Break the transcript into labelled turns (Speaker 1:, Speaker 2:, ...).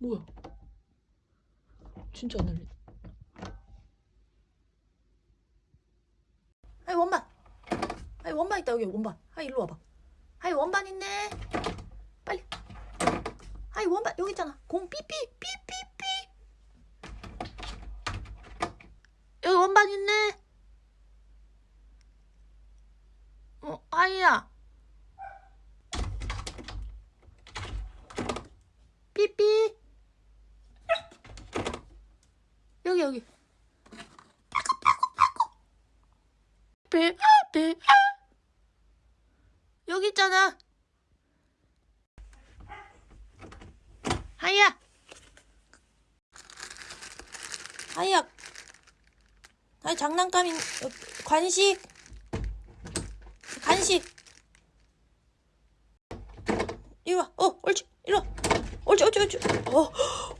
Speaker 1: 뭐야? 진짜 안 날리네. 아이 원반. 아이 원반 있다 여기 원반. 아이 일로 와봐. 아이 원반 있네. 빨리. 아이 원반 여기 있잖아. 공 삐삐 삐삐삐. 여기 원반 있네. 어 아이야. 삐삐. 여기 여기. 배, 배. 여기 있잖아. 하이야. 하이야. 아이 장난감인 어, 관식. 간식. 이리 와. 어, 옳지. 이리 와. 옳지, 옳지, 옳지. 어, 오.